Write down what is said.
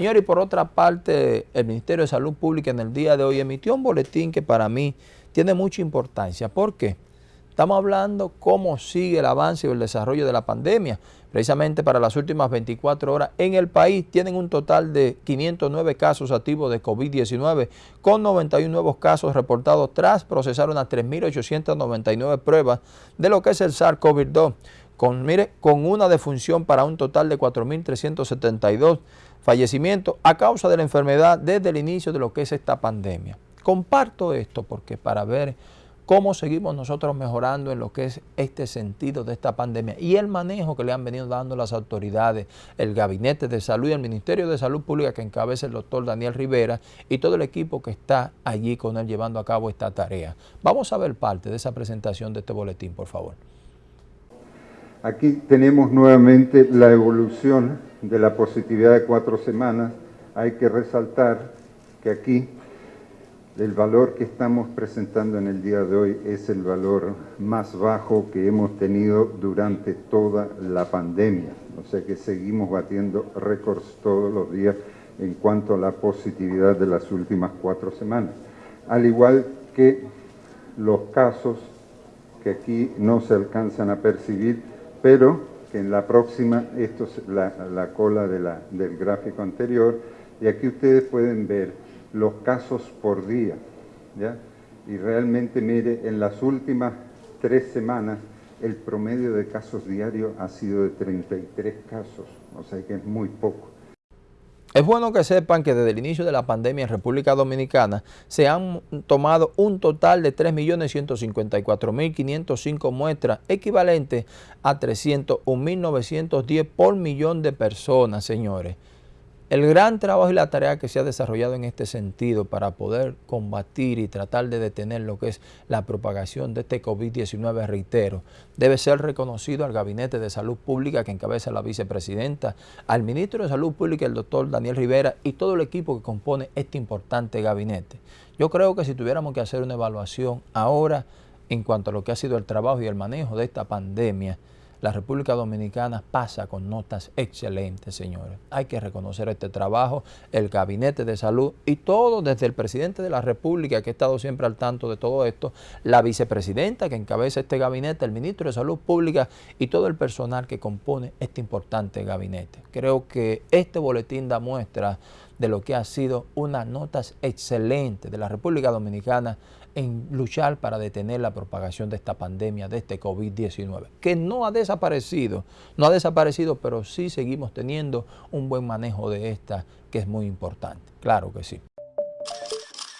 Señor, y por otra parte, el Ministerio de Salud Pública en el día de hoy emitió un boletín que para mí tiene mucha importancia. ¿Por qué? Estamos hablando cómo sigue el avance y el desarrollo de la pandemia. Precisamente para las últimas 24 horas en el país tienen un total de 509 casos activos de COVID-19 con 91 nuevos casos reportados tras procesar unas 3.899 pruebas de lo que es el SARS-CoV-2 con, mire, con una defunción para un total de 4.372 fallecimientos a causa de la enfermedad desde el inicio de lo que es esta pandemia. Comparto esto porque para ver cómo seguimos nosotros mejorando en lo que es este sentido de esta pandemia y el manejo que le han venido dando las autoridades, el Gabinete de Salud y el Ministerio de Salud Pública que encabeza el doctor Daniel Rivera y todo el equipo que está allí con él llevando a cabo esta tarea. Vamos a ver parte de esa presentación de este boletín, por favor. Aquí tenemos nuevamente la evolución de la positividad de cuatro semanas. Hay que resaltar que aquí el valor que estamos presentando en el día de hoy es el valor más bajo que hemos tenido durante toda la pandemia. O sea que seguimos batiendo récords todos los días en cuanto a la positividad de las últimas cuatro semanas. Al igual que los casos que aquí no se alcanzan a percibir, pero que en la próxima, esto es la, cola del gráfico anterior, y aquí ustedes pueden ver los casos por día. ¿ya? Y realmente, mire, en las últimas tres semanas el promedio de casos diarios ha sido de 33 casos, o sea que es muy poco. Es bueno que sepan que desde el inicio de la pandemia en República Dominicana se han tomado un total de 3.154.505 muestras, equivalente a 301.910 por millón de personas, señores. El gran trabajo y la tarea que se ha desarrollado en este sentido para poder combatir y tratar de detener lo que es la propagación de este COVID-19, reitero, debe ser reconocido al Gabinete de Salud Pública que encabeza la vicepresidenta, al ministro de Salud Pública, el doctor Daniel Rivera y todo el equipo que compone este importante gabinete. Yo creo que si tuviéramos que hacer una evaluación ahora en cuanto a lo que ha sido el trabajo y el manejo de esta pandemia, la República Dominicana pasa con notas excelentes, señores. Hay que reconocer este trabajo, el Gabinete de Salud y todo, desde el presidente de la República, que ha estado siempre al tanto de todo esto, la vicepresidenta que encabeza este gabinete, el ministro de Salud Pública y todo el personal que compone este importante gabinete. Creo que este boletín da muestra de lo que ha sido unas notas excelentes de la República Dominicana en luchar para detener la propagación de esta pandemia, de este COVID-19, que no ha desaparecido, no ha desaparecido, pero sí seguimos teniendo un buen manejo de esta, que es muy importante, claro que sí.